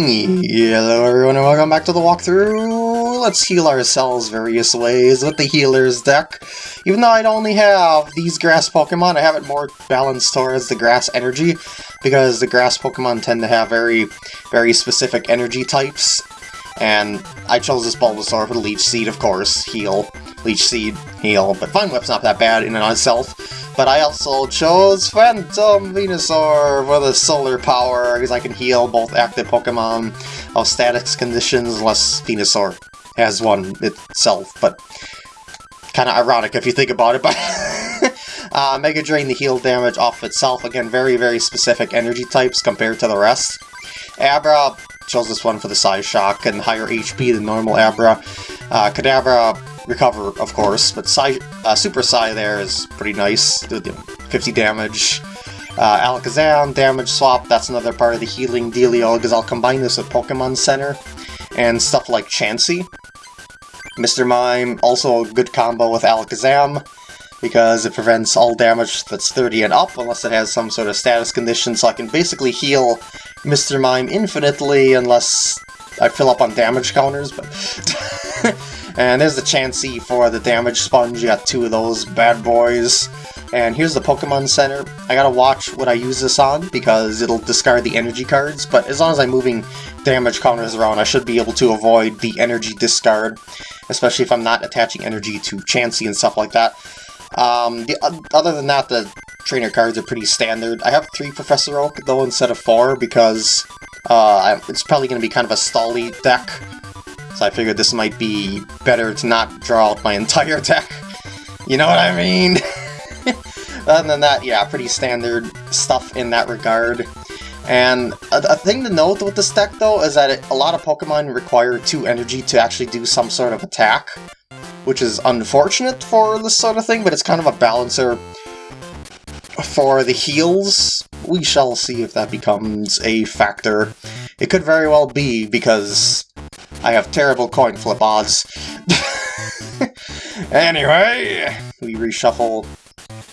Hello everyone and welcome back to the walkthrough! Let's heal ourselves various ways with the healer's deck. Even though I only have these grass Pokemon, I have it more balanced towards the grass energy, because the grass Pokemon tend to have very, very specific energy types. And I chose this Bulbasaur for the Leech Seed, of course, heal. Leech Seed, heal, but Vine Whip's not that bad in and of itself. But I also chose Phantom Venusaur for the solar power, because I can heal both active Pokemon of static conditions, unless Venusaur has one itself, but kind of ironic if you think about it, but... uh, Mega Drain the heal damage off itself, again, very, very specific energy types compared to the rest. Abra chose this one for the Psy Shock and higher HP than normal Abra. Uh, Kadabra recover, of course, but Psy, uh, Super Psy there is pretty nice, 50 damage. Uh, Alakazam, damage swap, that's another part of the healing dealio, because I'll combine this with Pokemon Center, and stuff like Chansey. Mr. Mime, also a good combo with Alakazam, because it prevents all damage that's 30 and up, unless it has some sort of status condition, so I can basically heal Mr. Mime infinitely, unless I fill up on damage counters, but... And there's the Chansey for the damage sponge, you got two of those bad boys. And here's the Pokemon Center. I gotta watch what I use this on, because it'll discard the energy cards, but as long as I'm moving damage counters around, I should be able to avoid the energy discard, especially if I'm not attaching energy to Chansey and stuff like that. Um, the, other than that, the trainer cards are pretty standard. I have three Professor Oak, though, instead of four, because uh, it's probably going to be kind of a stally deck. So I figured this might be better to not draw out my entire deck. You know what I mean? Other than that, yeah, pretty standard stuff in that regard. And a, a, thing to note with this deck, though, is that it, a lot of Pokemon require 2 energy to actually do some sort of attack, which is unfortunate for this sort of thing, but it's kind of a balancer for the heals. We shall see if that becomes a factor. It could very well be, because I have terrible coin flip odds. anyway, we reshuffle.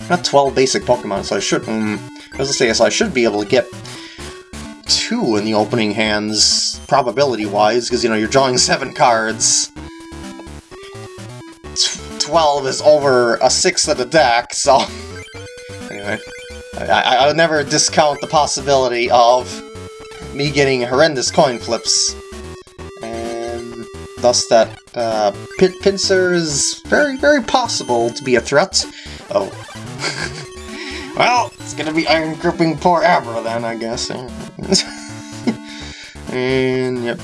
Got 12 basic Pokemon, so I should, um, as I say, so I should be able to get two in the opening hands, probability-wise, because, you know, you're drawing seven cards. 12 is over a sixth of the deck, so... I, I, would never discount the possibility of me getting horrendous coin flips And thus that uh, Pin Pinsir is very, very possible to be a threat. Oh. well, it's gonna be Iron Gripping poor Abra then, I guess. and, yep.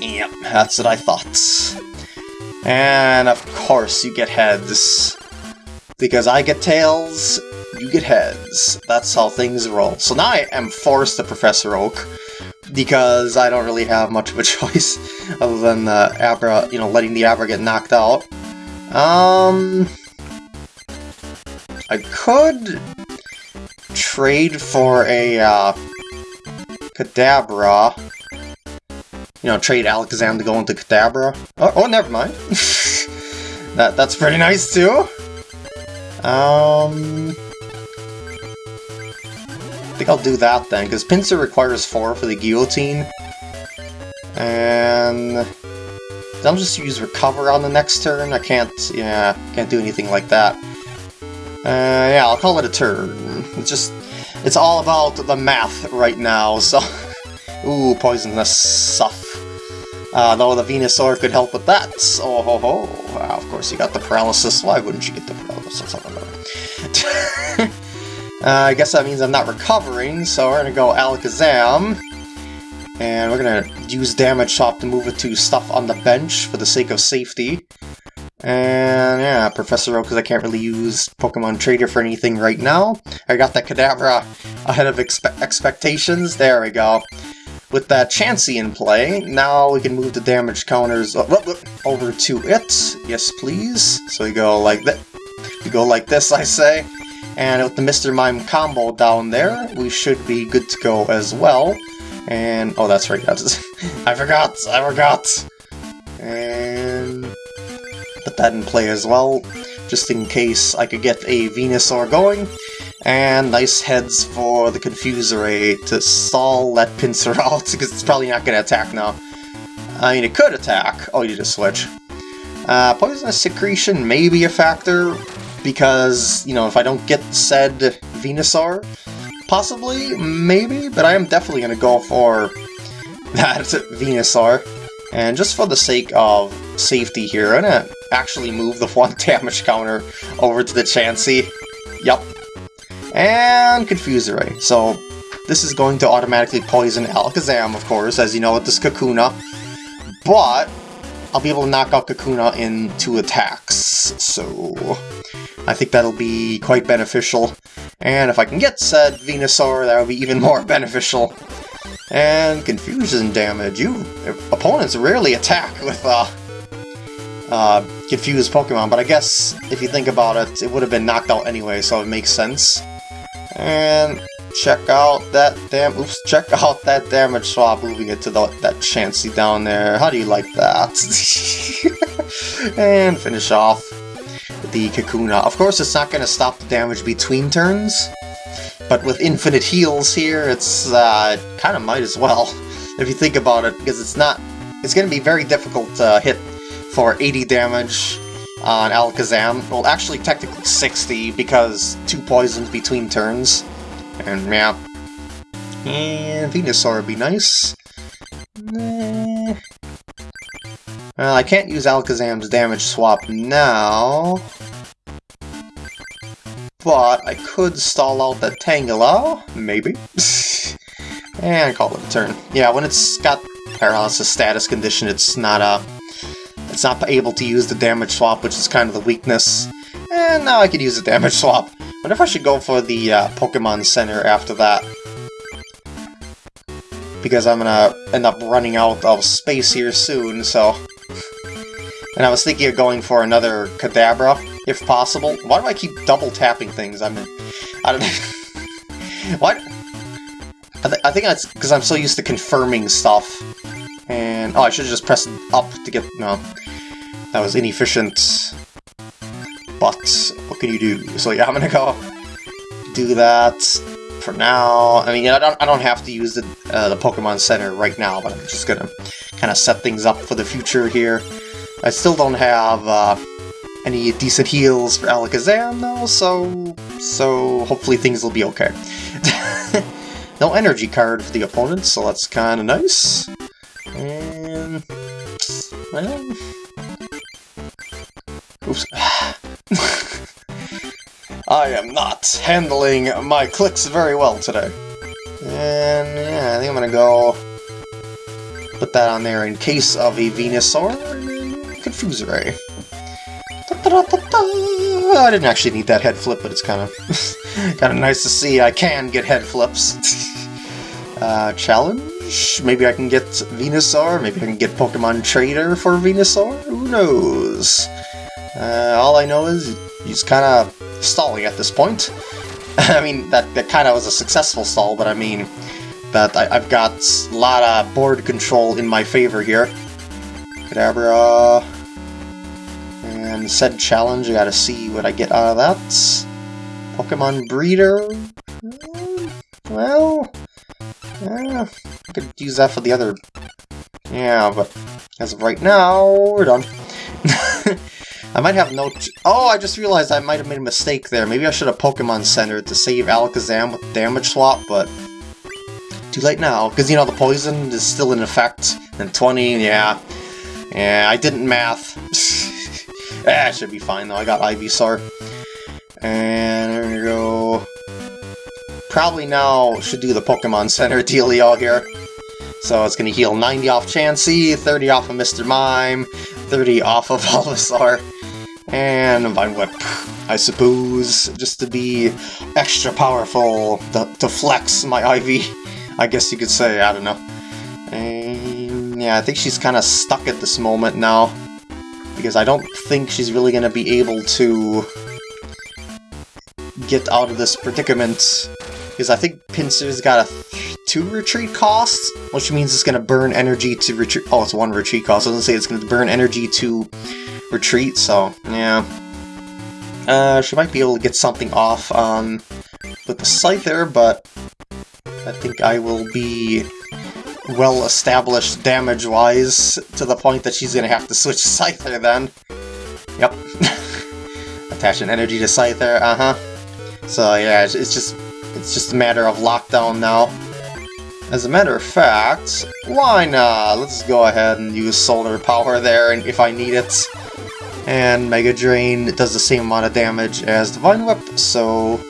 Yep, that's what I thought. And, of course, you get heads. Because I get tails, you get heads. That's how things roll. So now I am forced to Professor Oak because I don't really have much of a choice other than the Abra, you know, letting the Abra get knocked out. Um, I could trade for a uh, Kadabra. You know, trade Alakazam to go into Kadabra. Oh, oh never mind. that that's pretty nice too. Um, think I'll do that then, because Pinsir requires 4 for the Guillotine. And... I'll just use Recover on the next turn. I can't, yeah, can't do anything like that. Uh, yeah, I'll call it a turn. It's just, it's all about the math right now, so... Ooh, poisonous stuff. Uh, though the Venusaur could help with that. Oh ho ho. of course, you got the paralysis. Why wouldn't you get the paralysis? I. Uh, I guess that means I'm not recovering, so we're gonna go Alakazam. And we're gonna use Damage Swap to move it to stuff on the bench for the sake of safety. And yeah, Professor Oak, because I can't really use Pokemon Trader for anything right now. I got that Kadabra ahead of expe expectations. There we go. With that Chansey in play, now we can move the damage counters over to it. Yes, please. So we go like that. We go like this, I say. And with the Mr. Mime combo down there, we should be good to go as well. And, oh, that's right, that's, I forgot, I forgot! And put that in play as well, just in case I could get a Venusaur going. And nice heads for the Confuseray to stall that Pinsir out, because it's probably not going to attack now. I mean, it could attack. Oh, you need to switch. Uh, poisonous secretion may be a factor, because, you know, if I don't get said Venusaur, possibly, maybe, but I am definitely going to go for that Venusaur. And just for the sake of safety here, I'm going to actually move the one damage counter over to the Chansey. Yup. And Confuser Ray. So this is going to automatically poison Alakazam, of course, as you know with this Kakuna. But I'll be able to knock out Kakuna in two attacks, so I think that'll be quite beneficial. And if I can get said Venusaur, that would be even more beneficial. And confusion damage. You opponents rarely attack with uh, uh, confused Pokemon, but I guess if you think about it, it would have been knocked out anyway, so it makes sense. And check out that damn oops, check out that damage swap moving it to the, that Chansey down there. How do you like that? and finish off the Kakuna. Of course, it's not going to stop the damage between turns, but with infinite heals here, it's uh, kind of might as well, if you think about it, because it's not... It's going to be very difficult to hit for 80 damage on Alakazam. Well, actually, technically 60, because two poisons between turns. And, yeah. And Venusaur would be nice. Well, I can't use Alakazam's damage swap now. But I could stall out that Tangela, maybe. and call it a turn. Yeah, when it's got paralysis status condition, it's not a, it's not able to use the damage swap, which is kind of the weakness. And now I could use the damage swap. Wonder if I should go for the uh, Pokemon Center after that. Because I'm gonna end up running out of space here soon, so... And I was thinking of going for another Kadabra, if possible. Why do I keep double tapping things? I mean, I don't know. what? I, th I think that's because I'm so used to confirming stuff. And, oh, I should have just pressed up to get, no. That was inefficient. But, what can you do? So yeah, I'm gonna go do that for now. I mean, I don't, I don't have to use the, uh, the Pokemon Center right now, but I'm just gonna kind of set things up for the future here. I still don't have uh, any decent heals for Alakazam, though, so, so hopefully things will be okay. no energy card for the opponent, so that's kind of nice. And, well... Oops. I am not handling my clicks very well today. And, yeah, I think I'm gonna go put that on there in case of a Venusaur. Confuser Ray. I didn't actually need that head flip, but it's kind of kind of nice to see I can get head flips. uh, challenge? Maybe I can get Venusaur? Maybe I can get Pokemon Trader for Venusaur? Who knows? Uh, all I know is he's kind of stalling at this point. I mean, that, that kind of was a successful stall, but I mean that I, have got a lot of board control in my favor here. Kadabra. And said challenge, I gotta see what I get out of that. Pokemon Breeder? Hmm, well, yeah, I could use that for the other... Yeah, but as of right now, we're done. I might have no... Oh, I just realized I might have made a mistake there. Maybe I should have Pokemon Center to save Alakazam with damage swap, but... Too late now, because, you know, the poison is still in effect. And 20, yeah. Yeah, I didn't math. ah, should be fine though, I got Ivysaur. And there we go. Probably now should do the Pokemon Center dealio here. So it's to heal 90 off Chansey, 30 off of Mr. Mime, 30 off of Bulbasaur, and Vine Whip, I suppose, just to be extra powerful, to, to flex my Ivy, I guess you could say, I don't know. And yeah, I think she's kind of stuck at this moment now, because I don't think she's really going to be able to get out of this predicament, because I think Pinsir's got a two retreat cost, which means it's going to burn energy to retreat. Oh, it's one retreat cost. I was going to say it's going to burn energy to retreat, so yeah. Uh, she might be able to get something off on with the Scyther, but I think I will be well established damage-wise to the point that she's gonna have to switch Scyther then. Yep. Attach an energy to Scyther, uh-huh. So yeah, it's just it's just a matter of lockdown now. As a matter of fact, why not? Let's go ahead and use solar power there and if I need it. And Mega Drain does the same amount of damage as Divine Whip, so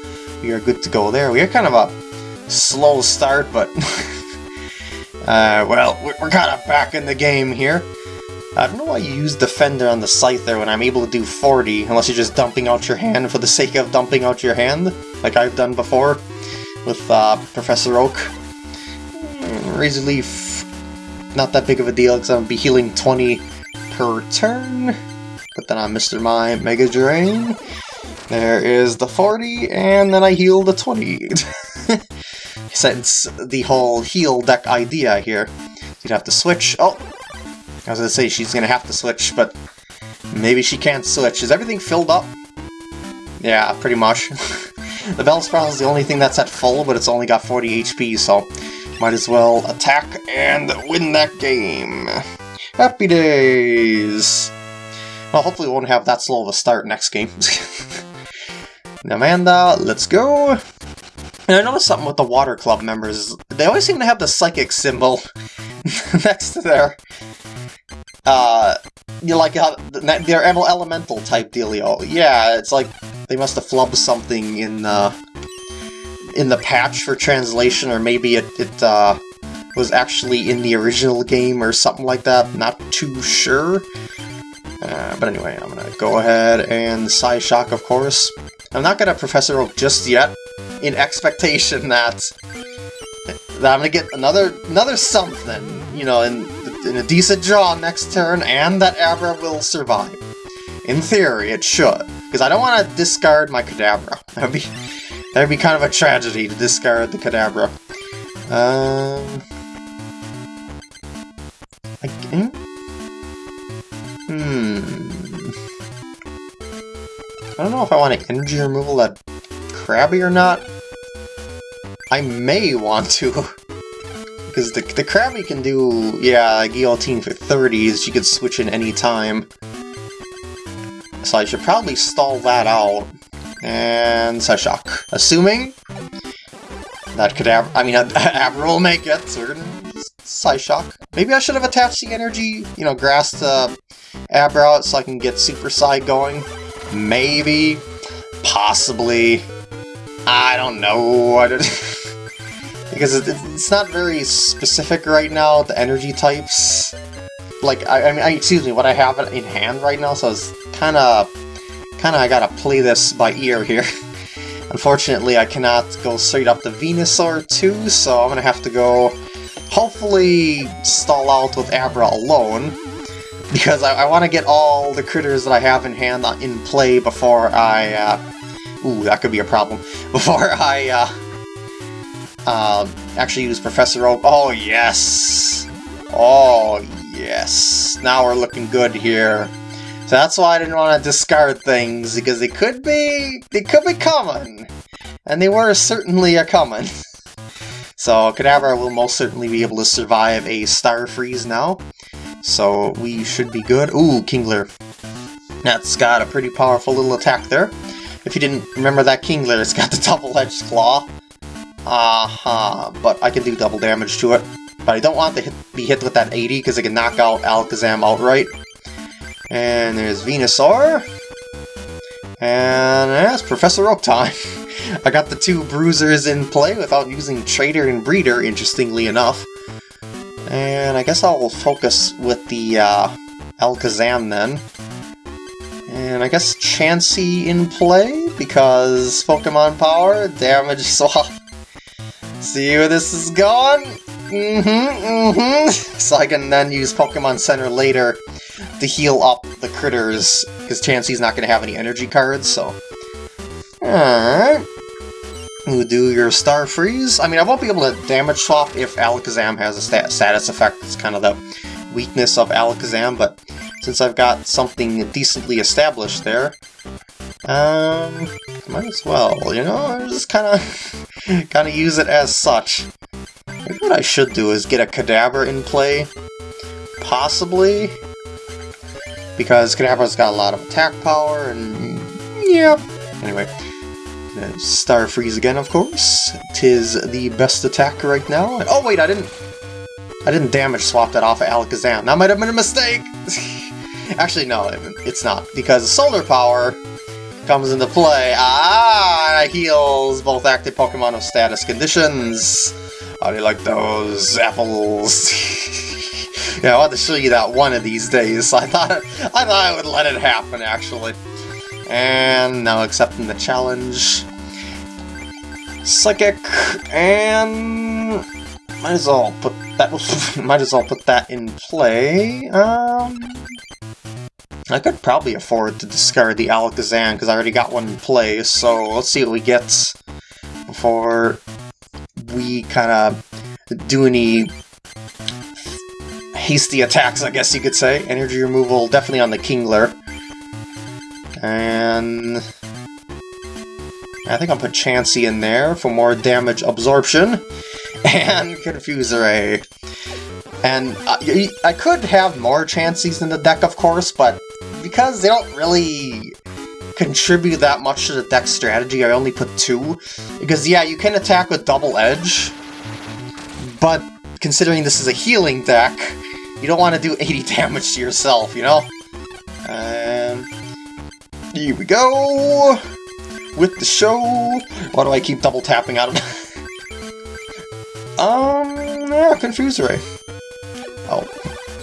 we are good to go there. We are kind of a slow start, but... uh, well, we're kind of back in the game here. I don't know why you use Defender on the Scyther when I'm able to do 40, unless you're just dumping out your hand for the sake of dumping out your hand, like I've done before with uh, Professor Oak. Hmm, Razor Leaf, not that big of a deal, because to be healing 20 per turn. But then on Mr. Mime Mega Drain, there is the 40, and then I heal the 20. Since the whole heal deck idea here. You'd have to switch. Oh, I was gonna say she's gonna have to switch, but maybe she can't switch. Is everything filled up? Yeah, pretty much. the Bellsprout is the only thing that's at full, but it's only got 40 HP, so might as well attack and win that game. Happy days! Well, hopefully we won't have that slow of a start next game. Amanda, let's go! And I noticed something with the Water Club members. They always seem to have the Psychic symbol next to their uh, you like how they're elemental type dealio. Yeah, it's like they must have flubbed something in uh, in the patch for translation, or maybe it, it uh, was actually in the original game or something like that. Not too sure. Uh, but anyway, I'm gonna go ahead and Psy Shock, of course. I'm not gonna Professor Oak just yet, in expectation that that I'm gonna get another another something, you know, in in a decent draw next turn, and that Abra will survive. In theory, it should, because I don't want to discard my Kadabra. That'd be that'd be kind of a tragedy to discard the Kadabra. Um, I, hmm. I don't know if I want to energy removal that Krabby or not. I may want to. Because the, the Krabby can do, yeah, Guillotine for 30s, she could switch in any time. So I should probably stall that out. And Psyshock. Assuming that could I mean, Abra will make it, so we're gonna Psyshock. Maybe I should have attached the energy, you know, grass to Abra so I can get Super Psy going. Maybe. Possibly. I don't know. I don't because it's not very specific right now, the energy types. Like, I, I mean, I, excuse me, what I have in hand right now, so it's kind of, kind of, I gotta play this by ear here. Unfortunately, I cannot go straight up to Venusaur too, so I'm gonna have to go, hopefully, stall out with Abra alone, because I, I want to get all the critters that I have in hand in play before I, uh, ooh, that could be a problem, before I, uh, um, actually use Professor Oak. Oh, yes! Oh, yes! Now we're looking good here. So that's why I didn't want to discard things, because they could be... they could be coming! And they were certainly a coming. so Kadabra will most certainly be able to survive a Star Freeze now. So we should be good. Ooh, Kingler. That's got a pretty powerful little attack there. If you didn't remember that Kingler, it's got the double-edged claw. Uh-huh, but I can do double damage to it. But I don't want to hit, be hit with that 80 because it can knock out Alakazam outright. And there's Venusaur. And that's Professor Oak time. I got the two bruisers in play without using Trader and Breeder, interestingly enough. And I guess I'll focus with the uh, Alakazam then. And I guess Chansey in play, because Pokemon Power, damage swap See where this is going? Mm-hmm, mm-hmm. So I can then use Pokemon Center later to heal up the critters, because Chansey's not going to have any energy cards, so... Alright. You do your Star Freeze. I mean, I won't be able to damage swap if Alakazam has a stat status effect. It's kind of the weakness of Alakazam, but since I've got something decently established there, Um, might as well, you know, I'm just kind of, kind of use it as such. Maybe what I should do is get a Kadabra in play, possibly, because Kadabra's got a lot of attack power, and yeah. Anyway, Star Freeze again, of course. Tis the best attack right now. oh wait, I didn't, I didn't damage swap that off of Alakazam. That might have been a mistake. Actually, no, it's not because Solar Power comes into play. Ah, heals both active Pokemon of status conditions. How do you like those apples? yeah, I want to show you that one of these days. I thought I thought I would let it happen actually. And now accepting the challenge. Psychic and might as well put that might as well put that in play. Um I could probably afford to discard the Alakazam because I already got one in play, so let's see what we get before we kind of do any hasty attacks, I guess you could say. Energy removal definitely on the Kingler. And I think I'll put Chansey in there for more damage absorption. And Confuser Ray. And uh, I could have more Chanseys in the deck, of course, but because they don't really contribute that much to the deck strategy, I only put two. Because, yeah, you can attack with Double Edge, but considering this is a healing deck, you don't want to do 80 damage to yourself, you know? And here we go! With the show! Why do I keep double tapping out of Um, yeah, Confuser Ray. Oh,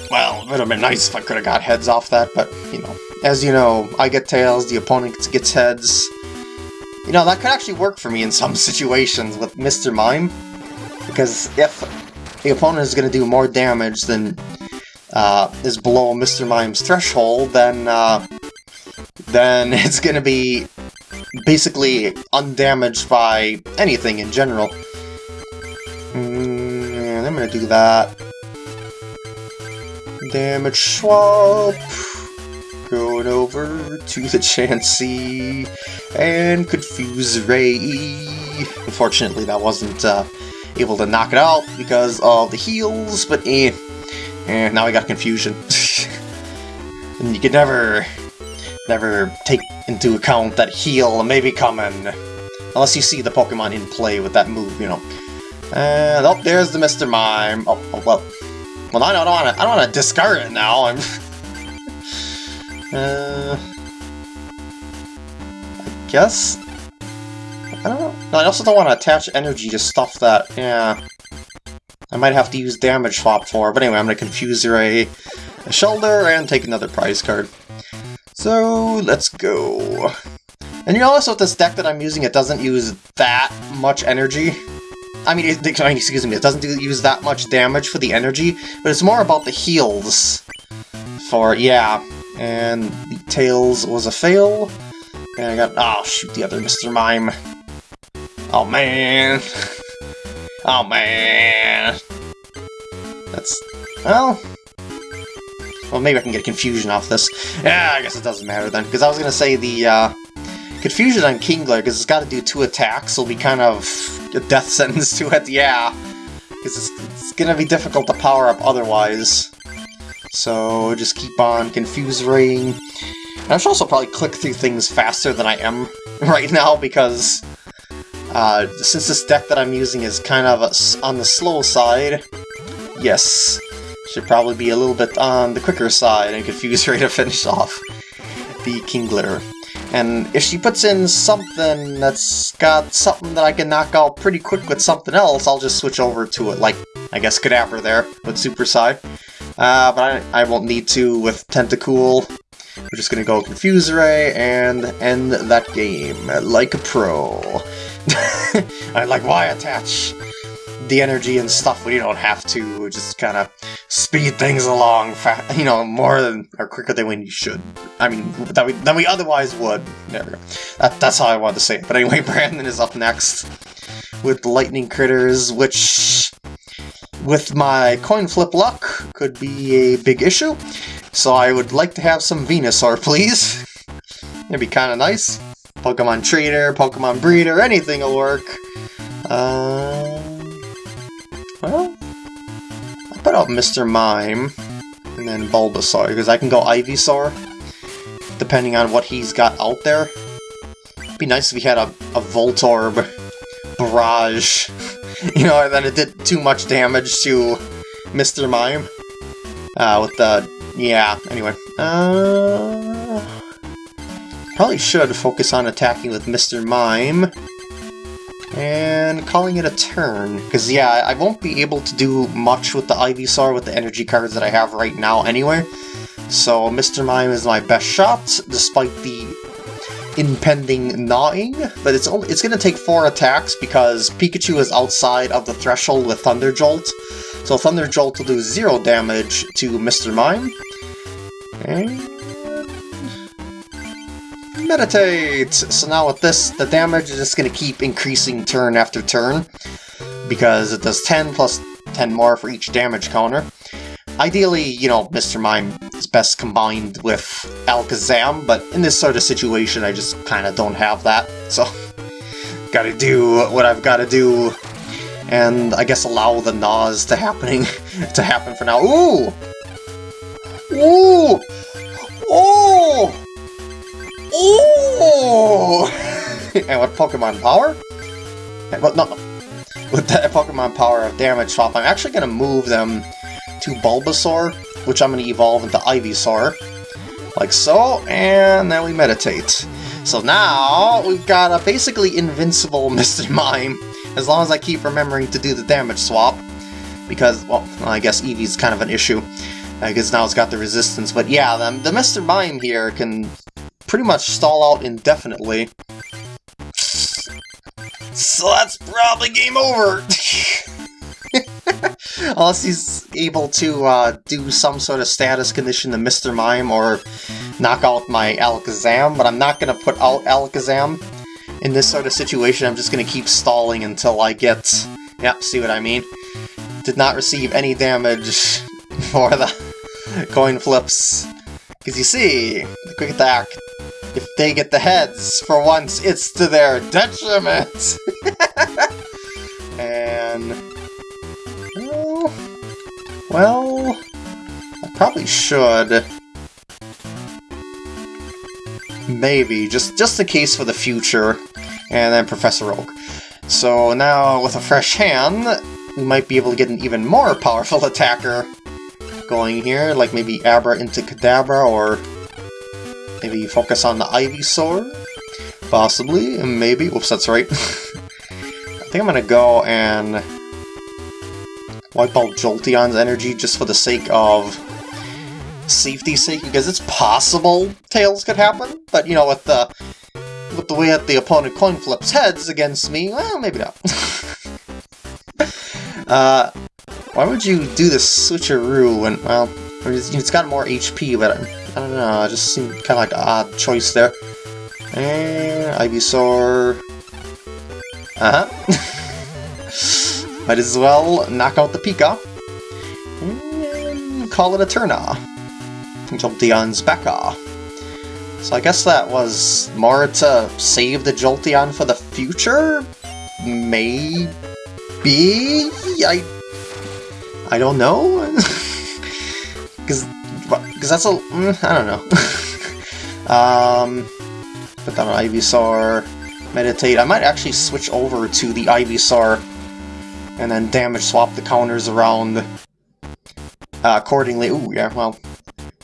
well, it would have been nice if I could have got heads off that, but, you know. As you know, I get tails, the opponent gets heads. You know, that could actually work for me in some situations with Mr. Mime. Because if the opponent is going to do more damage than uh, is below Mr. Mime's threshold, then uh, then it's going to be basically undamaged by anything in general. Mm, I'm going to do that. Damage swap. Going over to the Chansey and Confuse Ray. Unfortunately, that wasn't uh, able to knock it out because of the heals, but eh. And now I got confusion. and you can never, never take into account that heal may be coming. Unless you see the Pokemon in play with that move, you know. And oh, there's the Mr. Mime. Oh, oh well. Well, I don't want to. I don't want to discard it now. I'm. uh, I guess. I don't know. No, I also don't want to attach energy to stuff that. Yeah. I might have to use damage swap for. But anyway, I'm gonna confuse a, a shoulder and take another prize card. So let's go. And you notice with this deck that I'm using, it doesn't use that much energy. I mean, it, excuse me, it doesn't do, use that much damage for the energy, but it's more about the heals. For, yeah, and Tails was a fail. And I got, oh shoot, the other Mr. Mime. Oh man. Oh man. That's, well... Well, maybe I can get confusion off this. Yeah, I guess it doesn't matter then, because I was going to say the, uh, Confusion on Kingler, because it's got to do two attacks, will be kind of a death sentence to it, yeah. Because it's, it's going to be difficult to power up otherwise. So just keep on Confuse Raying. I should also probably click through things faster than I am right now, because uh, since this deck that I'm using is kind of on the slow side, yes, should probably be a little bit on the quicker side and Confuse Ray to finish off the Kingler. And if she puts in something that's got something that I can knock out pretty quick with something else, I'll just switch over to it, like, I guess, Kadabra there with Super Psy. Uh, but I, I won't need to with Tentacool. We're just gonna go Confuse Ray and end that game like a pro. I like, why attach the energy and stuff you don't have to? Just kind of speed things along, you know, more than or quicker than when you should. I mean, that we than we otherwise would. There we go. That, that's how I wanted to say it. But anyway, Brandon is up next with Lightning Critters, which, with my coin flip luck, could be a big issue. So I would like to have some Venusaur, please. It'd be kind of nice. Pokemon Trader, Pokemon Breeder, anything will work. Uh, well, I'll put out Mr. Mime and then Bulbasaur, because I can go Ivysaur, depending on what he's got out there. It'd be nice if we had a, a Voltorb Barrage, you know, and then it did too much damage to Mr. Mime. Uh, with the... yeah, anyway. Uh, probably should focus on attacking with Mr. Mime. And calling it a turn. Because, yeah, I won't be able to do much with the Ivysaur with the energy cards that I have right now anyway. So Mr. Mime is my best shot, despite the impending gnawing, but it's only it's gonna take four attacks because Pikachu is outside of the threshold with Thunder Jolt. So Thunder Jolt will do zero damage to Mr. Mime. Meditate! So now with this, the damage is just gonna keep increasing turn after turn because it does 10 plus 10 more for each damage counter. Ideally, you know, Mr. Mime is best combined with Alakazam, but in this sort of situation, I just kind of don't have that, so gotta do what I've gotta do, and I guess allow the Nas to happening to happen for now. Ooh! Ooh! And with Pokemon Power? Well, no, with that Pokemon Power of Damage Swap, I'm actually gonna move them to Bulbasaur, which I'm going to evolve into Ivysaur, like so, and then we meditate. So now, we've got a basically invincible Mr. Mime, as long as I keep remembering to do the damage swap, because, well, I guess Eevee's kind of an issue, because now it's got the resistance, but yeah, the, the Mr. Mime here can pretty much stall out indefinitely. So that's probably game over! Unless he's able to uh, do some sort of status condition to Mr. Mime or knock out my Alakazam, but I'm not going to put out Alakazam in this sort of situation. I'm just going to keep stalling until I get... Yep, see what I mean? Did not receive any damage for the coin flips. Because you see, the quick attack, if they get the heads, for once, it's to their detriment! and well, I probably should. Maybe, just, just in case for the future, and then Professor Oak. So now, with a fresh hand, we might be able to get an even more powerful attacker going here, like maybe Abra into Kadabra, or maybe focus on the Ivysaur? Possibly, and maybe. Whoops, that's right. I think I'm gonna go and wipe out Jolteon's energy just for the sake of safety's sake, because it's possible Tails could happen, but you know, with the with the way that the opponent coin flips heads against me, well, maybe not. uh, why would you do this switcheroo when, well, it's got more HP, but I don't know, just seemed kind of like an odd choice there. And Ivysaur... Uh-huh. Might as well knock out the Pika. And call it a turn Jolteon's Becca. So I guess that was more to save the Jolteon for the future? Maybe? I... I don't know? Because because that's a... Mm, I don't know. um, put down an Ivysaur, meditate. I might actually switch over to the Ivysaur and then damage swap the counters around uh, accordingly. Ooh, yeah, well,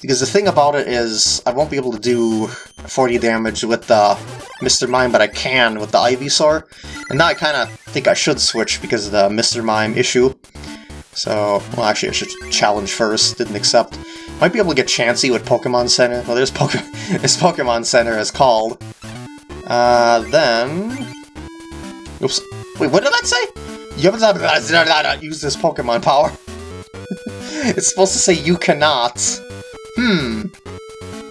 because the thing about it is I won't be able to do 40 damage with the Mr. Mime, but I can with the Ivysaur. And now I kind of think I should switch because of the Mr. Mime issue. So, well, actually, I should challenge first. Didn't accept. Might be able to get Chansey with Pokemon Center. Well, there's, Poke this Pokemon Center is called. Uh, then... Oops. Wait, what did that say? Use this Pokemon power. it's supposed to say you cannot. Hmm.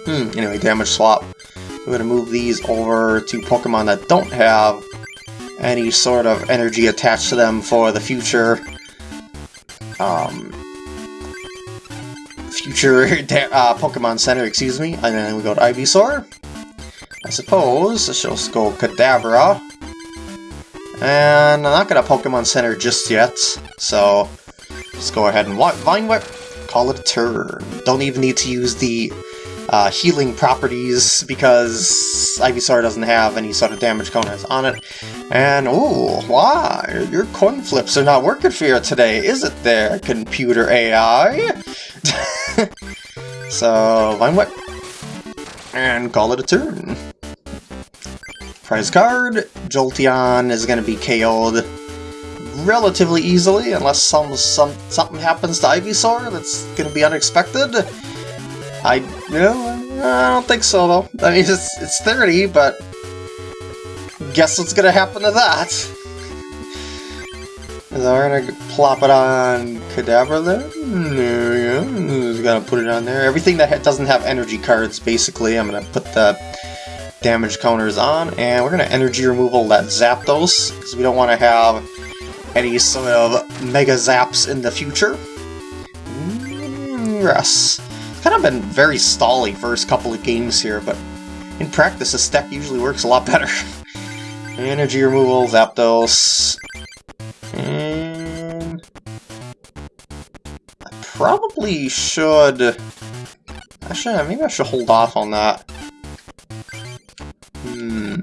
Hmm. Anyway, damage swap. We're gonna move these over to Pokemon that don't have any sort of energy attached to them for the future. Um. Future uh, Pokemon Center, excuse me. And then we go to Ivysaur. I suppose I shall just go Kadabra. And I'm not gonna Pokemon Center just yet, so let's go ahead and Vine Whip, call it a turn. Don't even need to use the uh, healing properties because Ivysaur doesn't have any sort of damage counters on it. And, ooh, why? Your coin flips are not working for you today, is it there, computer AI? so, Vine Whip, and call it a turn. Prize card, Jolteon is going to be KO'd relatively easily, unless some, some something happens to Ivysaur that's going to be unexpected. I, you know, I don't think so, though. I mean, it's, it's 30, but guess what's going to happen to that? So we're gonna plop it on Kadabra? There go. Just gotta put it on there. Everything that doesn't have energy cards, basically, I'm gonna put the damage counters on, and we're gonna energy removal that Zapdos, because we don't want to have any sort of Mega Zaps in the future. Mm, yes. Kind of been very stally first couple of games here, but in practice this deck usually works a lot better. energy removal, Zapdos, and... probably should... Actually, maybe I should hold off on that. Hmm...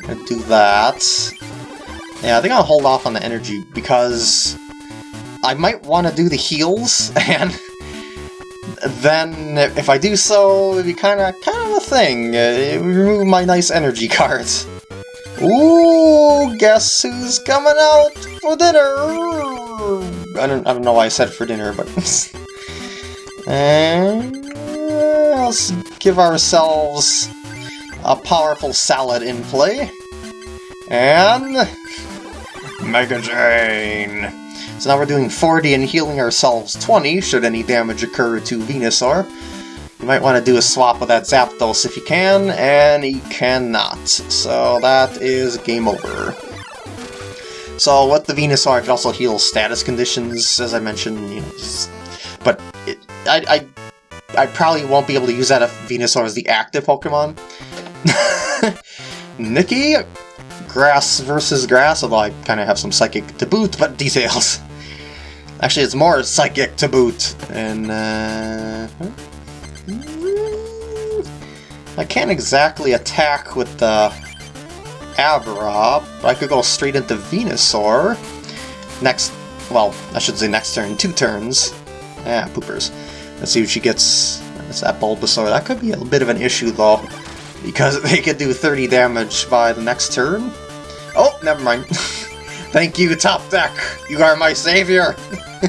Gonna do that. Yeah, I think I'll hold off on the energy, because... I might want to do the heals, and... Then, if I do so, it'd be kind of kind of a thing. Uh, remove my nice energy cards. Ooh, guess who's coming out for dinner? I don't, I don't know why I said for dinner, but... and let's give ourselves a powerful salad in play. And... Mega Drain! So now we're doing 40 and healing ourselves 20, should any damage occur to Venusaur. You might want to do a swap with that Zapdos if you can, and he cannot. So that is game over. So with the Venusaur, could also heal status conditions, as I mentioned, you know, but it, I, I, I probably won't be able to use that if Venusaur is the active Pokemon. Nikki, grass versus grass, although I kind of have some psychic to boot, but details. Actually, it's more psychic to boot, and uh, I can't exactly attack with the Abra, I could go straight into Venusaur. Next, well, I should say next turn, two turns. Ah, poopers. Let's see what she gets. That's that Bulbasaur. That could be a bit of an issue, though, because they could do 30 damage by the next turn. Oh, never mind. Thank you, Top Deck! You are my savior!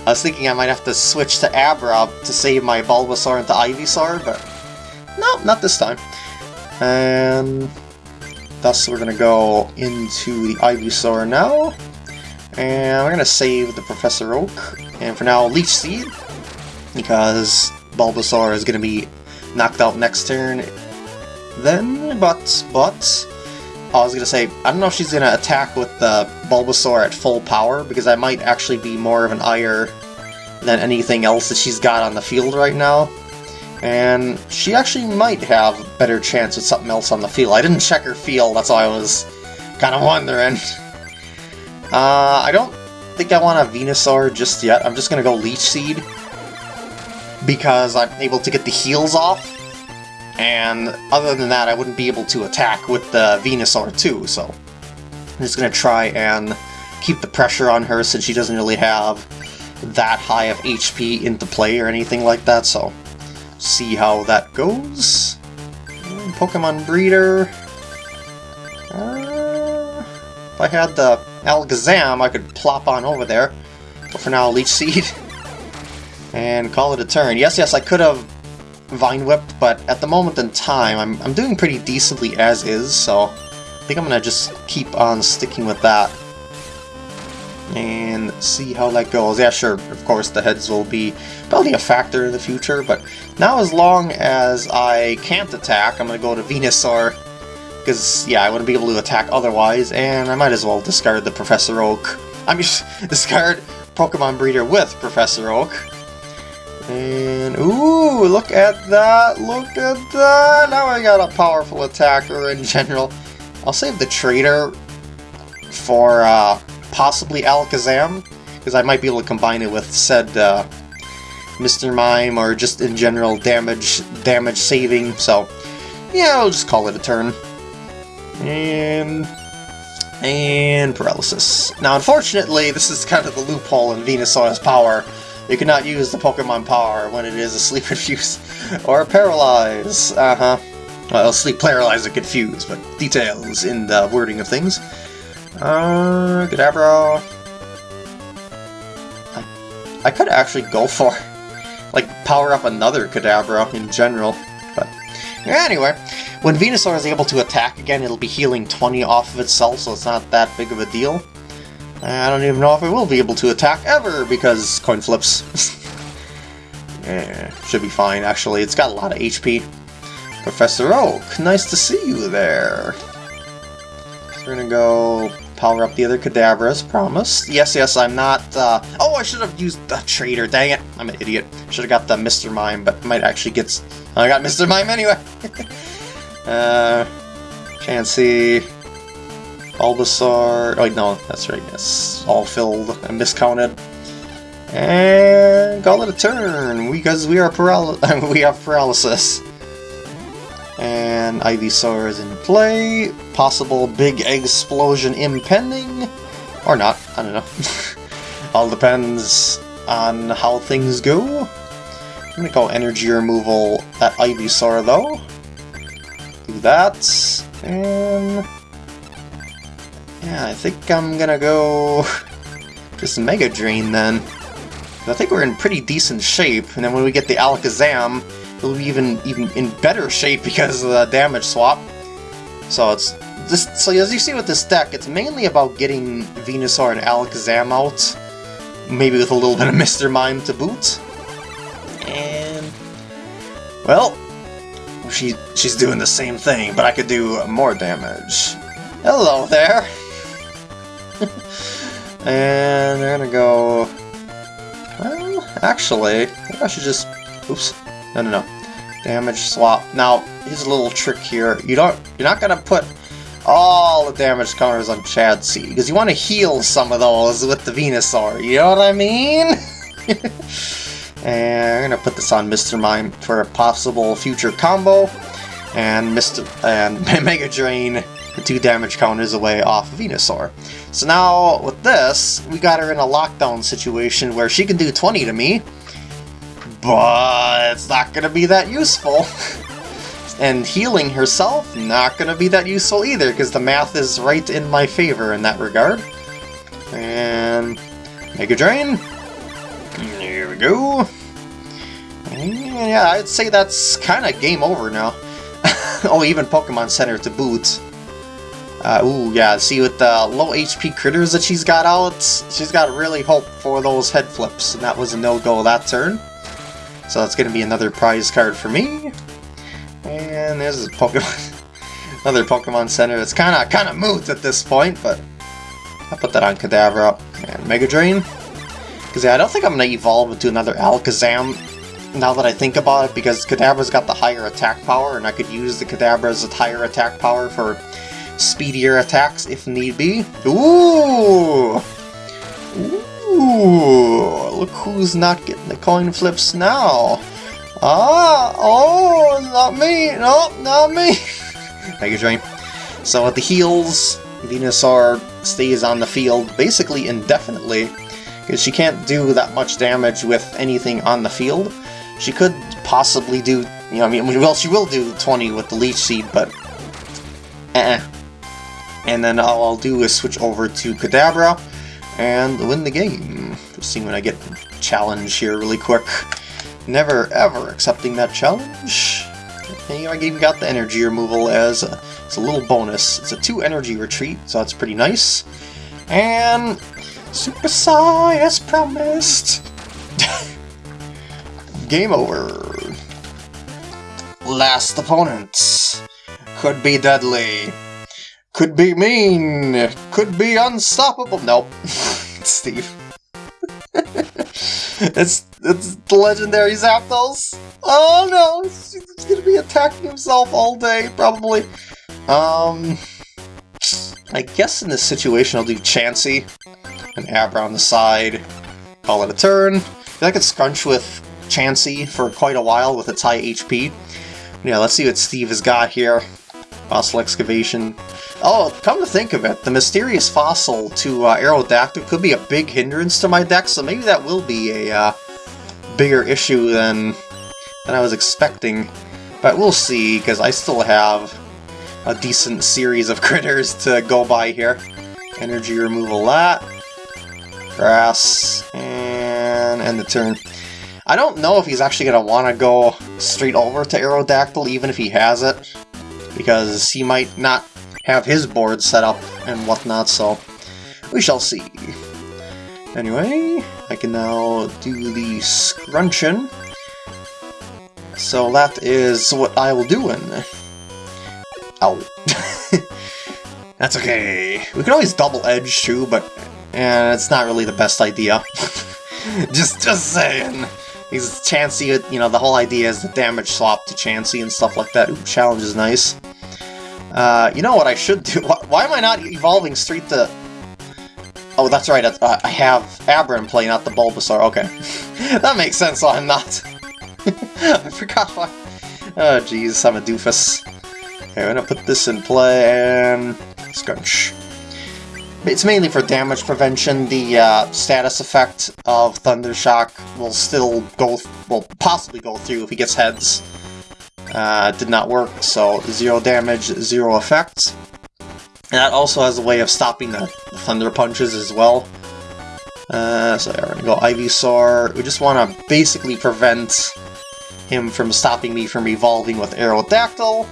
I was thinking I might have to switch to Abra to save my Bulbasaur into Ivysaur, but no, not this time. And thus we're going to go into the Ivysaur now. And we're going to save the Professor Oak. And for now, Leech Seed, because Bulbasaur is going to be knocked out next turn. Then, but, but, I was going to say, I don't know if she's going to attack with the Bulbasaur at full power, because I might actually be more of an ire than anything else that she's got on the field right now. And she actually might have a better chance with something else on the field. I didn't check her field, that's why I was kind of wondering. Uh, I don't think I want a Venusaur just yet. I'm just going to go Leech Seed. Because I'm able to get the heals off. And other than that, I wouldn't be able to attack with the Venusaur too, so... I'm just going to try and keep the pressure on her since she doesn't really have that high of HP into play or anything like that, so see how that goes. Pokemon Breeder. Uh, if I had the Alakazam, I could plop on over there. But for now, Leech Seed. And call it a turn. Yes, yes, I could have Vine Whipped, but at the moment in time, I'm, I'm doing pretty decently as is, so I think I'm going to just keep on sticking with that. And see how that goes. Yeah, sure, of course the heads will be probably a factor in the future, but now as long as I can't attack, I'm going to go to Venusaur, because, yeah, I wouldn't be able to attack otherwise, and I might as well discard the Professor Oak. I mean, discard Pokemon Breeder with Professor Oak. And, ooh, look at that, look at that! Now I got a powerful attacker in general. I'll save the Trader for uh, possibly Alakazam, because I might be able to combine it with said uh, Mr. Mime, or just in general damage damage saving, so yeah, I'll just call it a turn. And... and paralysis. Now, unfortunately, this is kind of the loophole in Venusaur's power. You cannot use the Pokemon power when it is asleep confused or paralyzed. Uh-huh. Well, sleep paralyzed or confused, but details in the wording of things. Uh, Kadabra. I, I could actually go for, like, power up another Kadabra in general, but anyway. When Venusaur is able to attack again, it'll be healing 20 off of itself, so it's not that big of a deal. I don't even know if it will be able to attack ever, because coin flips. yeah, should be fine, actually. It's got a lot of HP. Professor Oak, nice to see you there. We're gonna go power up the other Kadabras, promised. Yes, yes, I'm not, uh... Oh, I should have used the Trader, dang it! I'm an idiot. Should have got the Mr. Mime, but might actually get... I got Mr. Mime anyway! uh... Chansey... Bulbasaur... Oh, no, that's right, yes. All filled and miscounted. And call it a turn, because we are paral we have paralysis. And Ivysaur is in play. Possible big explosion impending. Or not, I don't know. All depends on how things go. I'm gonna go energy removal at Ivysaur though. Do that. And... Yeah, I think I'm gonna go... just Mega Drain then. I think we're in pretty decent shape, and then when we get the Alakazam, it'll be even even in better shape because of the damage swap. So it's this. So as you see with this deck, it's mainly about getting Venusaur and Alakazam out, maybe with a little bit of Mr. Mime to boot. And well, she she's doing the same thing, but I could do more damage. Hello there. and they're gonna go. Well, actually, I should just. Oops. No, no, no. Damage swap. Now, here's a little trick here. You don't, you're not gonna put all the damage counters on Chansey, because you want to heal some of those with the Venusaur, you know what I mean? and I'm gonna put this on Mr. Mime for a possible future combo, and Mr. and Mega Drain the two damage counters away off Venusaur. So now, with this, we got her in a lockdown situation where she can do 20 to me, but it's not going to be that useful. and healing herself, not going to be that useful either, because the math is right in my favor in that regard. And Mega Drain. Here we go. And yeah, I'd say that's kind of game over now. oh, even Pokemon Center to boot. Uh, ooh, yeah, see with the low HP critters that she's got out, she's got really hope for those head flips, and that was a no-go that turn. So that's going to be another prize card for me. And there's a Pokemon, another Pokemon Center. It's kind of kind of moot at this point, but I'll put that on Kadabra and Mega Drain. Because yeah, I don't think I'm going to evolve into another Alakazam now that I think about it, because Kadabra's got the higher attack power, and I could use the Kadabra's higher attack power for speedier attacks if need be. Ooh! Ooh, look who's not getting the coin flips now. Ah, oh, not me, no, not me. Mega Drain. So at the heals, Venusaur stays on the field basically indefinitely, because she can't do that much damage with anything on the field. She could possibly do, you know, I mean, well, she will do 20 with the Leech Seed, but eh. And then all I'll do is switch over to Kadabra, and win the game. Just seeing when I get challenge here really quick. Never ever accepting that challenge. And I even got the energy removal as a, as a little bonus. It's a 2 energy retreat, so that's pretty nice. And Super Psy as promised. Game over. Last opponent. Could be deadly. Could be mean. Could be unstoppable. Nope. Steve. it's it's the legendary Zapdos. Oh no, he's gonna be attacking himself all day, probably. Um, I guess in this situation I'll do Chansey, and Abra on the side, call it a turn. I could scrunch with Chansey for quite a while with its high HP. Yeah, let's see what Steve has got here. Fossil excavation. Oh, come to think of it, the mysterious fossil to uh, Aerodactyl could be a big hindrance to my deck, so maybe that will be a uh, bigger issue than, than I was expecting. But we'll see, because I still have a decent series of critters to go by here. Energy removal that. Grass, and end the turn. I don't know if he's actually going to want to go straight over to Aerodactyl, even if he has it, because he might not have his board set up and whatnot, so we shall see. Anyway, I can now do the scrunching. So that is what I will do in. Ow. That's okay. We can always double edge too, but eh, it's not really the best idea. just just saying. He's Chansey, you know, the whole idea is the damage swap to Chansey and stuff like that. Ooh, challenge is nice. Uh, you know what I should do? Why, why, am I not evolving straight to... Oh, that's right, uh, I have Abra in play, not the Bulbasaur. Okay. that makes sense why I'm not. I forgot why... Oh, jeez, I'm a doofus. Okay, I'm gonna put this in play and... Scrunch. It's mainly for damage prevention. The uh, status effect of Thundershock will still go, will possibly go through if he gets heads. Uh, did not work, so zero damage, zero effects. And that also has a way of stopping the, Thunder Punches as well. Uh, so yeah, we're gonna go Ivysaur. We just want to basically prevent him from stopping me from evolving with Aerodactyl.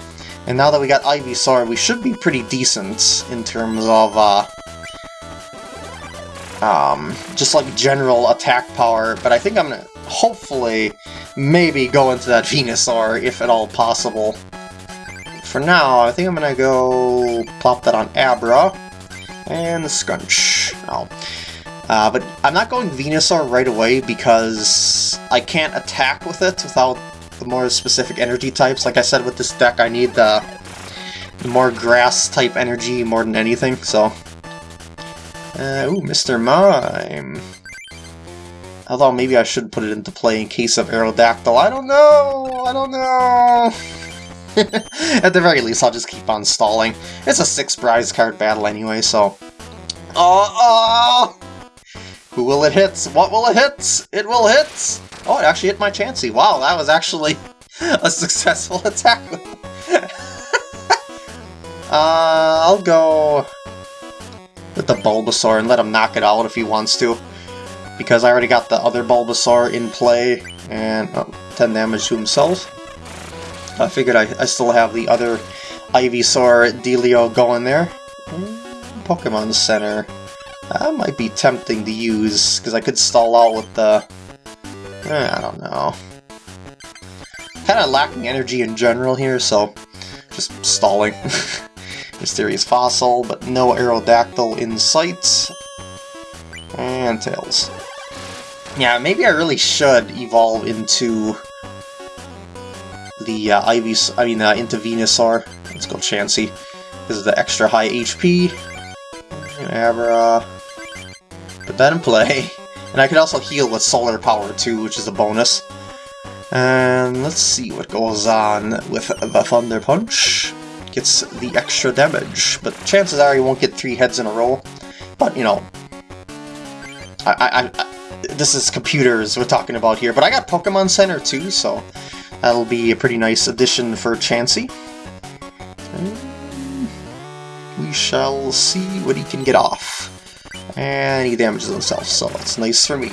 And now that we got Ivysaur, we should be pretty decent in terms of uh, um, just like general attack power, but I think I'm gonna hopefully maybe go into that Venusaur if at all possible. For now, I think I'm gonna go plop that on Abra and Scrunch. Oh. Uh, but I'm not going Venusaur right away because I can't attack with it without the more specific energy types. Like I said with this deck, I need the, the more grass type energy more than anything, so uh, ooh, Mr. Mime. Although maybe I should put it into play in case of Aerodactyl. I don't know! I don't know! At the very least, I'll just keep on stalling. It's a six prize card battle anyway, so... Oh, oh! Who will it hit? What will it hit? It will hit! Oh, it actually hit my Chansey. Wow, that was actually a successful attack. uh, I'll go with the Bulbasaur and let him knock it out if he wants to. Because I already got the other Bulbasaur in play, and oh, 10 damage to himself. I figured I, I still have the other Ivysaur Delio going there. Pokemon Center. That might be tempting to use, because I could stall out with the... Eh, I don't know. Kind of lacking energy in general here, so just stalling. Mysterious Fossil, but no Aerodactyl in sight. And Tails. Yeah, maybe I really should evolve into the uh, Ivy, I mean, uh, into Venusaur. Let's go Chansey. This is the extra high HP. Abra. Put that in play. And I could also heal with Solar Power too, which is a bonus. And let's see what goes on with the Thunder Punch gets the extra damage, but chances are you won't get three heads in a row. But, you know, I, I, I, this is computers we're talking about here, but I got Pokemon Center too, so that'll be a pretty nice addition for Chansey. We shall see what he can get off. And he damages himself, so that's nice for me.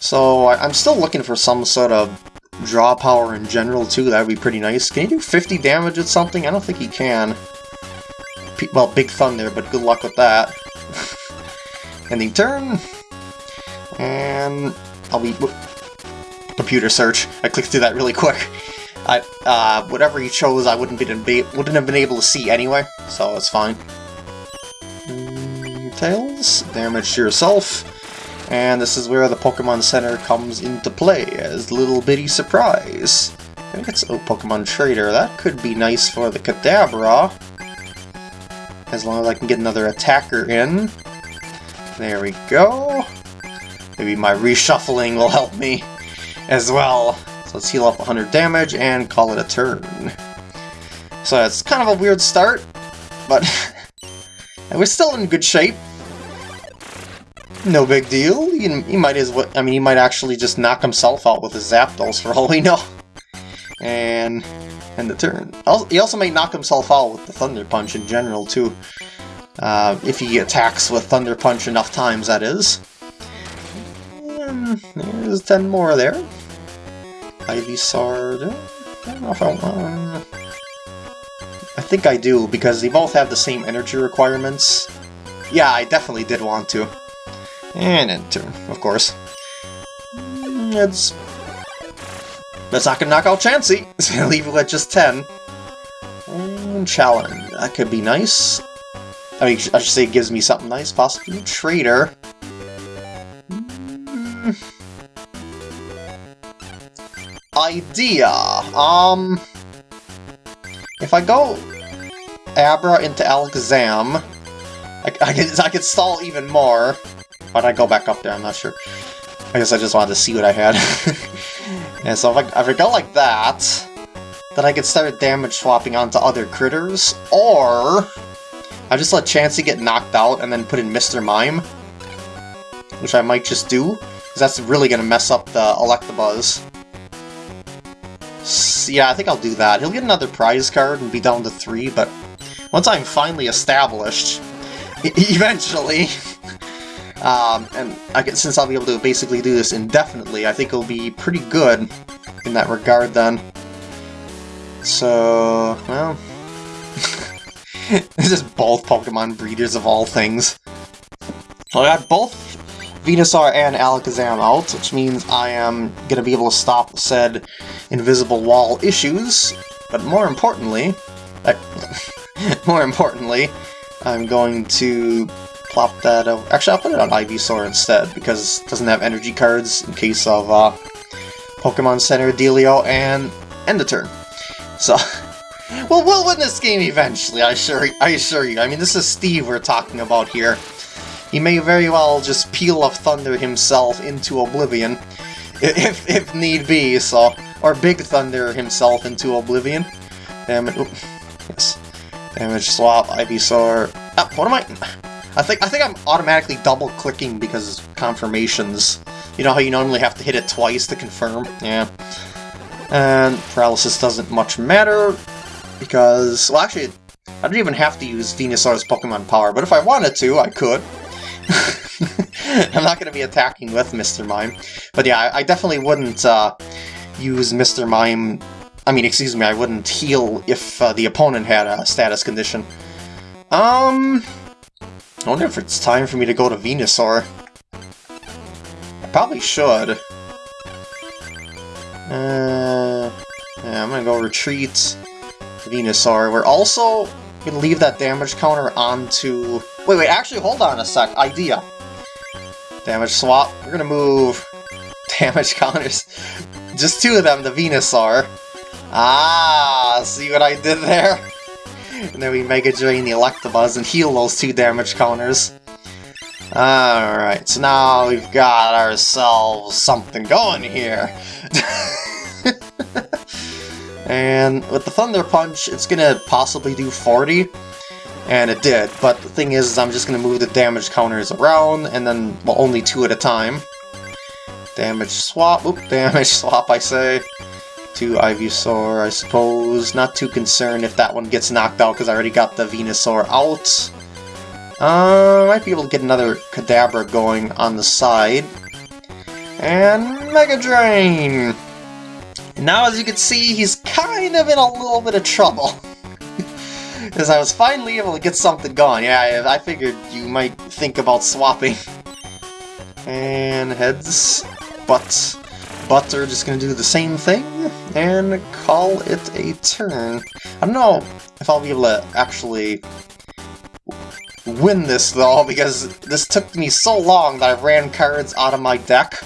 So I'm still looking for some sort of draw power in general, too. That would be pretty nice. Can he do 50 damage at something? I don't think he can. P well, Big Thunder, but good luck with that. Ending turn. And I'll be... Computer search. I clicked through that really quick. I, uh, whatever he chose, I wouldn't, be, wouldn't have been able to see anyway, so it's fine. Mm, tails, damage to yourself. And this is where the Pokemon Center comes into play as little bitty surprise. I think it's a Pokemon Trader. That could be nice for the Kadabra. As long as I can get another attacker in. There we go. Maybe my reshuffling will help me as well. So let's heal up 100 damage and call it a turn. So it's kind of a weird start, but we're still in good shape. No big deal. He, he might as well. I mean, he might actually just knock himself out with his Zapdos for all we know. And end the turn. He also may knock himself out with the Thunder Punch in general too. Uh, if he attacks with Thunder Punch enough times, that is. And there's 10 more there. Ivysaur. I don't know if I want. I think I do, because they both have the same energy requirements. Yeah, I definitely did want to. And enter, of course. It's... That's not gonna knock out Chansey! Leave it at just 10. And challenge. That could be nice. I mean, I should say it gives me something nice, possibly. Trader. Hmm. Idea. Um... If I go Abra into Alakazam, I, I, could, I could stall even more. Why'd I go back up there? I'm not sure. I guess I just wanted to see what I had. and so if I, if I go like that, then I could start damage swapping onto other critters, or I just let Chansey get knocked out and then put in Mr. Mime, which I might just do, because that's really going to mess up the Electabuzz. So, yeah, I think I'll do that. He'll get another prize card and be down to three, but once I'm finally established, eventually, um, and I can, since I'll be able to basically do this indefinitely, I think it'll be pretty good in that regard then. So, well... this is both Pokemon breeders of all things. So I got both Venusaur and Alakazam out, which means I am going to be able to stop said invisible wall issues, but more importantly, more importantly, I'm going to plop that over. Actually, I'll put it on Ivysaur instead, because it doesn't have energy cards in case of uh, Pokemon Center Dealio and end the turn. So, well, we'll win this game eventually, I assure, I assure you. I mean, this is Steve we're talking about here. He may very well just Peal of Thunder himself into oblivion, if, if need be, so... Or Big Thunder himself into oblivion. Damage... Yes. Damage swap, Ivysaur... Ah, what am I... I think I think I'm automatically double-clicking because confirmations. You know how you normally have to hit it twice to confirm? Yeah. And paralysis doesn't much matter, because... Well, actually, I don't even have to use Venusaur's Pokemon power, but if I wanted to, I could. I'm not going to be attacking with Mr. Mime. But yeah, I, I definitely wouldn't uh, use Mr. Mime... I mean, excuse me, I wouldn't heal if uh, the opponent had a status condition. Um... I wonder if it's time for me to go to Venusaur. I probably should. Uh, yeah, I'm gonna go retreat Venusaur. We're also gonna leave that damage counter onto... Wait, wait, actually, hold on a sec. Idea. Damage swap. We're gonna move damage counters. Just two of them, the Venusaur. Ah, see what I did there? And then we Mega Drain the Electabuzz and heal those two damage counters. Alright, so now we've got ourselves something going here. and with the Thunder Punch, it's gonna possibly do 40. And it did, but the thing is, is I'm just gonna move the damage counters around, and then, well, only two at a time. Damage swap, oop, damage swap, I say to Ivysaur, I suppose. Not too concerned if that one gets knocked out, because I already got the Venusaur out. Uh, might be able to get another Kadabra going on the side. And Mega Drain! now, as you can see, he's kind of in a little bit of trouble. Because I was finally able to get something going. Yeah, I figured you might think about swapping. And heads, butts, but are just going to do the same thing and call it a turn. I don't know if I'll be able to actually win this, though, because this took me so long that I ran cards out of my deck.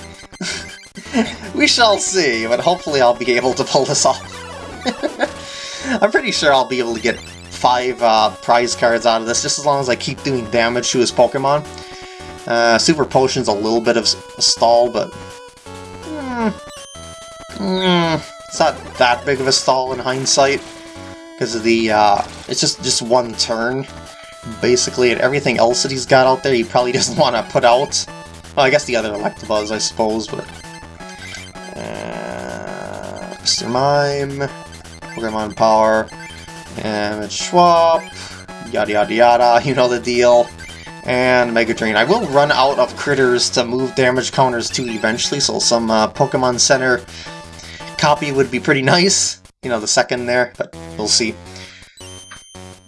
we shall see, but hopefully I'll be able to pull this off. I'm pretty sure I'll be able to get five uh, prize cards out of this, just as long as I keep doing damage to his Pokemon. Uh, Super Potion's a little bit of a stall, but... Mm, mm, it's not that big of a stall in hindsight, because of the, uh, it's just, just one turn, basically, and everything else that he's got out there he probably doesn't want to put out. Well, I guess the other Electabuzz, I suppose, but... Uh, Mr. Mime, Pokemon Power, Damage Swap, yada yada yada, you know the deal. And Mega Drain. I will run out of critters to move damage counters to eventually, so some uh, Pokemon Center copy would be pretty nice. You know, the second there, but we'll see.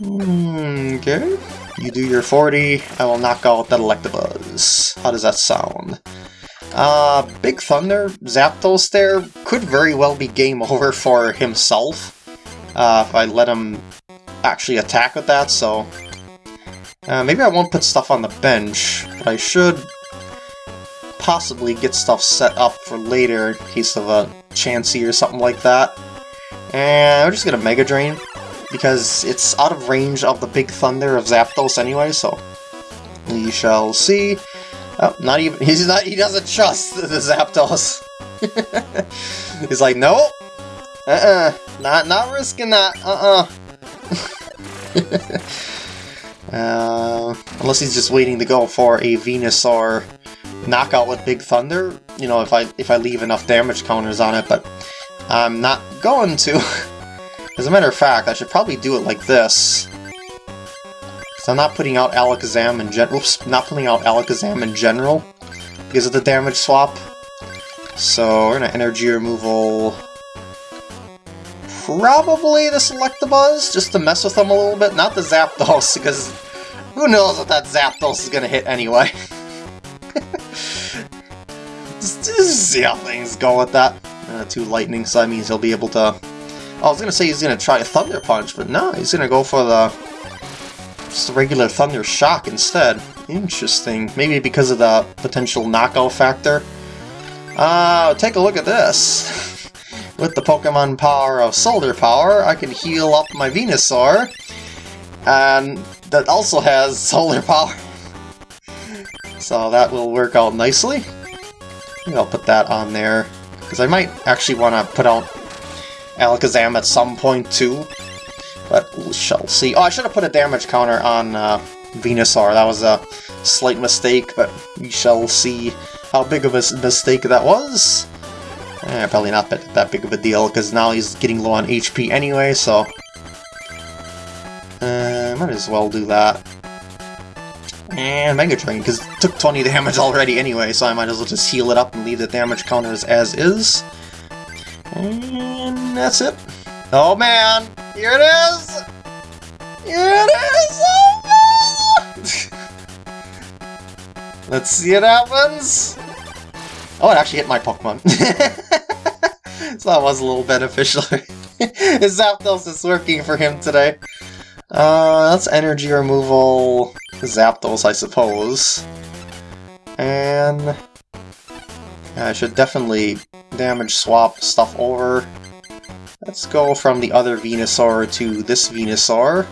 Okay. You do your 40, I will knock out that Electabuzz. How does that sound? Uh, Big Thunder, Zapdos there, could very well be game over for himself. Uh, if I let him actually attack with that, so... Uh, maybe I won't put stuff on the bench, but I should possibly get stuff set up for later in case of a Chansey or something like that. And we're just gonna Mega Drain because it's out of range of the Big Thunder of Zapdos anyway, so we shall see. Oh, not even, he's not, he doesn't trust the Zapdos. he's like, nope, uh-uh, not, not risking that, uh-uh. uh, unless he's just waiting to go for a Venusaur knockout with Big Thunder, you know, if I if I leave enough damage counters on it, but I'm not going to. As a matter of fact, I should probably do it like this. So I'm not putting out Alakazam in gen- oops, not putting out Alakazam in general because of the damage swap. So we're gonna energy removal probably the Selectabuzz, just to mess with them a little bit. Not the Zapdos, because who knows what that Zapdos is gonna hit anyway. just, just, see how things go with that. Uh, two lightning, so that means he'll be able to I was gonna say he's gonna try a Thunder Punch, but no, he's gonna go for the just the regular Thunder Shock instead. Interesting. Maybe because of the potential knockout factor. Uh, take a look at this. With the Pokemon power of Solar Power, I can heal up my Venusaur, and that also has Solar Power. so that will work out nicely. Maybe I'll put that on there, because I might actually want to put out Alakazam at some point too. But we shall see. Oh, I should have put a damage counter on uh, Venusaur. That was a slight mistake, but we shall see how big of a mistake that was. Eh, probably not that, that big of a deal, because now he's getting low on HP anyway, so... Uh, might as well do that. And Mega Drain, because it took 20 damage already anyway, so I might as well just heal it up and leave the damage counters as is. And that's it. Oh man, here it is! Here it is! Oh Let's see what happens. Oh, it actually hit my Pokemon. so that was a little beneficial. His Zapdos is working for him today. Uh, that's energy removal Zapdos, I suppose. And... I should definitely damage swap stuff over. Let's go from the other Venusaur to this Venusaur.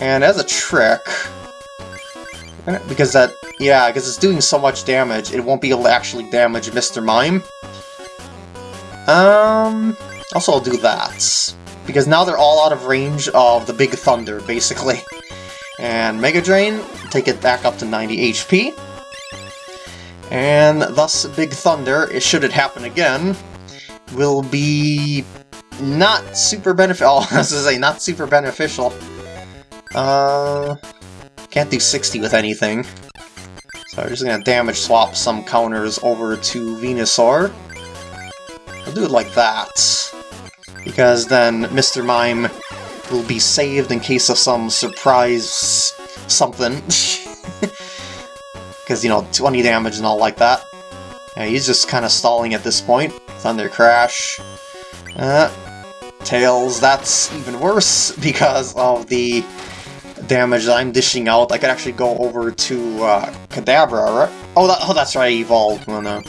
And as a trick, because that, yeah, because it's doing so much damage, it won't be able to actually damage Mr. Mime. Um, also I'll do that, because now they're all out of range of the Big Thunder, basically. And Mega Drain, take it back up to 90 HP. And thus Big Thunder, should it happen again, will be not super beneficial. Oh, I was gonna say, not super beneficial. Uh, can't do 60 with anything. So I'm just gonna damage swap some counters over to Venusaur. I'll do it like that. Because then Mr. Mime will be saved in case of some surprise something. because, you know, 20 damage and all like that. Yeah, he's just kind of stalling at this point. Thunder Crash. Uh, Tails, that's even worse because of the damage that I'm dishing out, I could actually go over to uh, Kadabra, right? Oh, that, oh, that's right, I evolved. Oh, no.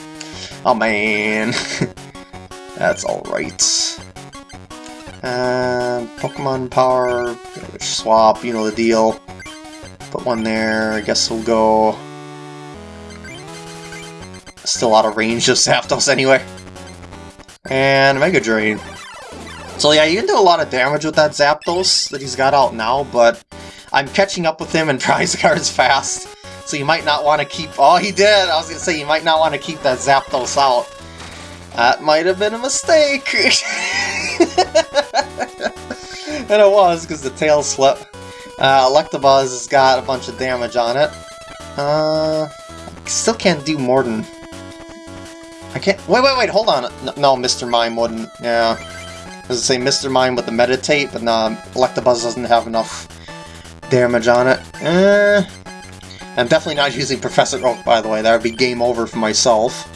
oh man. that's alright. And Pokemon Power, swap, you know the deal. Put one there, I guess we'll go... Still out of range of Zapdos anyway. And Mega Drain. So yeah, you can do a lot of damage with that Zapdos that he's got out now, but I'm catching up with him in prize cards fast. So you might not want to keep... Oh, he did! I was going to say, you might not want to keep that Zapdos out. That might have been a mistake! and it was, because the tail slip. Uh, Electabuzz has got a bunch of damage on it. Uh, still can't do more than... I can't... Wait, wait, wait, hold on. No, Mr. Mime wouldn't. Yeah. I was going to say Mr. Mime with the Meditate, but nah, Electabuzz doesn't have enough damage on it. Eh, I'm definitely not using Professor Oak, by the way. That would be game over for myself.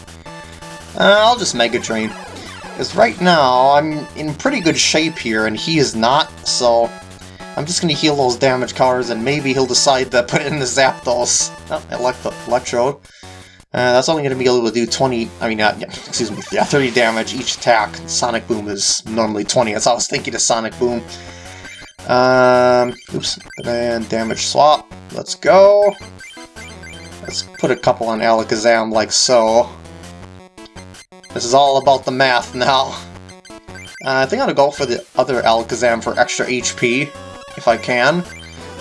Uh, I'll just Mega Drain. Because right now, I'm in pretty good shape here, and he is not, so... I'm just going to heal those damage cards, and maybe he'll decide to put in the Zapdos. Oh, elect Electrode. Uh, that's only going to be able to do 20, I mean, excuse me, yeah, 30 damage each attack. Sonic Boom is normally 20, that's I was thinking of Sonic Boom. Um, oops, and damage swap. Let's go. Let's put a couple on Alakazam like so. This is all about the math now. Uh, I think I'm gonna go for the other Alakazam for extra HP, if I can.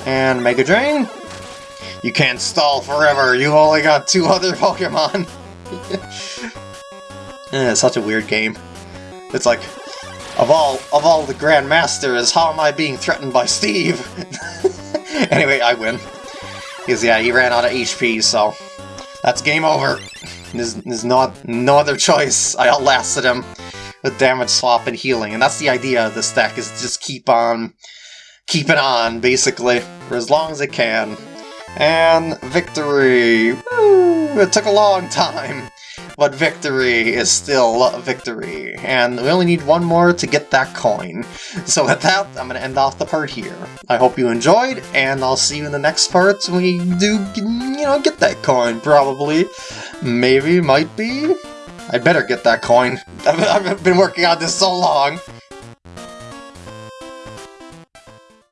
And Mega Drain. You can't stall forever, you've only got two other Pokemon! eh, it's such a weird game. It's like, of all of all the Grandmasters, how am I being threatened by Steve? anyway, I win. Because yeah, he ran out of HP, so that's game over. There's, there's no, no other choice. I outlasted him with damage swap and healing, and that's the idea of this deck, is just keep on keep it on, basically, for as long as it can. And victory! Woo! It took a long time but victory is still a victory, and we only need one more to get that coin. So with that, I'm to end off the part here. I hope you enjoyed, and I'll see you in the next part when we do, you know, get that coin, probably. Maybe, might be? I better get that coin. I've been working on this so long.